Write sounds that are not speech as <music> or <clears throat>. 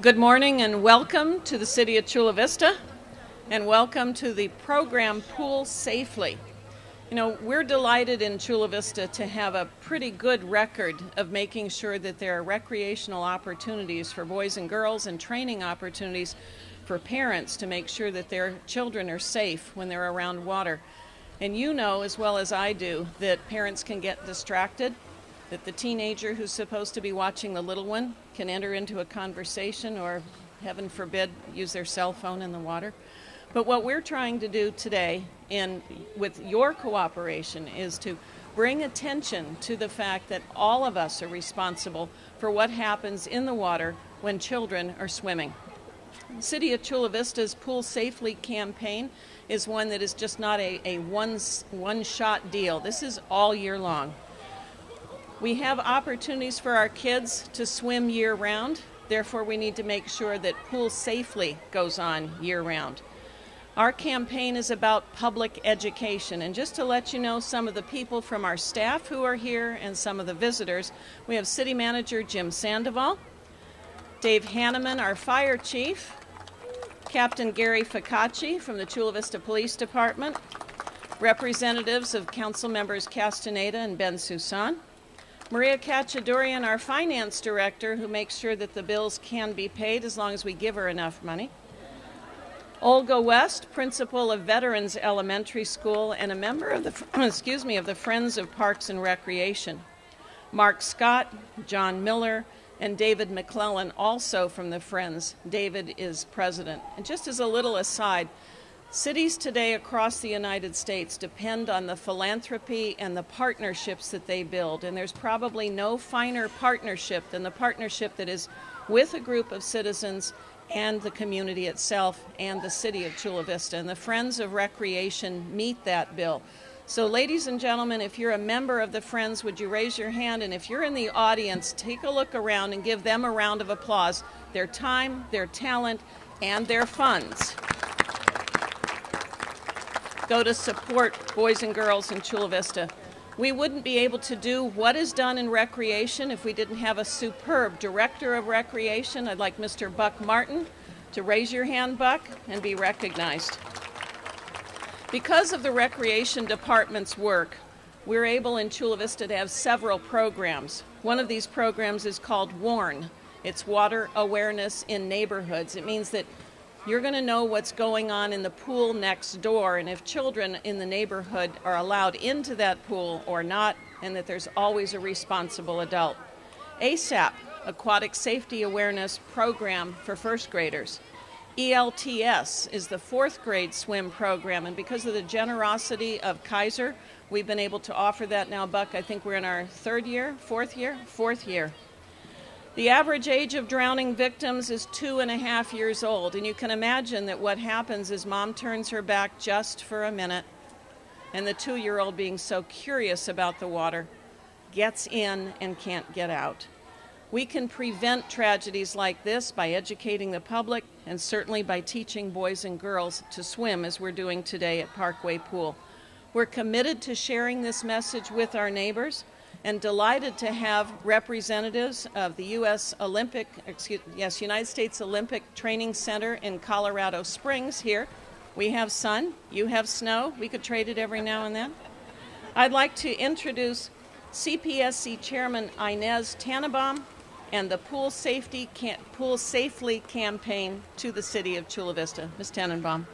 Good morning and welcome to the City of Chula Vista and welcome to the program Pool Safely. You know, we're delighted in Chula Vista to have a pretty good record of making sure that there are recreational opportunities for boys and girls and training opportunities for parents to make sure that their children are safe when they're around water. And you know as well as I do that parents can get distracted that the teenager who's supposed to be watching the little one can enter into a conversation or, heaven forbid, use their cell phone in the water. But what we're trying to do today, in, with your cooperation, is to bring attention to the fact that all of us are responsible for what happens in the water when children are swimming. City of Chula Vista's Pool Safely campaign is one that is just not a, a one, one shot deal. This is all year long. We have opportunities for our kids to swim year round, therefore, we need to make sure that Pool Safely goes on year round. Our campaign is about public education, and just to let you know some of the people from our staff who are here and some of the visitors, we have City Manager Jim Sandoval, Dave Hanneman, our fire chief, Captain Gary Ficacci from the Chula Vista Police Department, representatives of Council Members Castaneda and Bensoussan, Maria Kachadoorian, our finance director, who makes sure that the bills can be paid as long as we give her enough money. Olga West, principal of Veterans Elementary School and a member of the <clears throat> excuse me of the Friends of Parks and Recreation. Mark Scott, John Miller, and David McClellan, also from the Friends. David is president. And just as a little aside, Cities today across the United States depend on the philanthropy and the partnerships that they build, and there's probably no finer partnership than the partnership that is with a group of citizens and the community itself and the city of Chula Vista. And the Friends of Recreation meet that bill. So, ladies and gentlemen, if you're a member of the Friends, would you raise your hand? And if you're in the audience, take a look around and give them a round of applause. Their time, their talent, and their funds go to support boys and girls in Chula Vista. We wouldn't be able to do what is done in recreation if we didn't have a superb director of recreation. I'd like Mr. Buck Martin to raise your hand, Buck, and be recognized. Because of the recreation department's work, we're able in Chula Vista to have several programs. One of these programs is called WARN. It's Water Awareness in Neighborhoods. It means that you're going to know what's going on in the pool next door and if children in the neighborhood are allowed into that pool or not, and that there's always a responsible adult. ASAP, Aquatic Safety Awareness Program for first graders. ELTS is the fourth grade swim program, and because of the generosity of Kaiser, we've been able to offer that now, Buck. I think we're in our third year, fourth year, fourth year. The average age of drowning victims is two and a half years old, and you can imagine that what happens is mom turns her back just for a minute, and the two year old, being so curious about the water, gets in and can't get out. We can prevent tragedies like this by educating the public and certainly by teaching boys and girls to swim, as we're doing today at Parkway Pool. We're committed to sharing this message with our neighbors and delighted to have representatives of the U.S. Olympic, excuse, yes, United States Olympic Training Center in Colorado Springs here. We have sun, you have snow. We could trade it every now and then. I'd like to introduce CPSC Chairman Inez Tenenbaum and the Pool Safety Pool Safely campaign to the city of Chula Vista. Ms. Tenenbaum.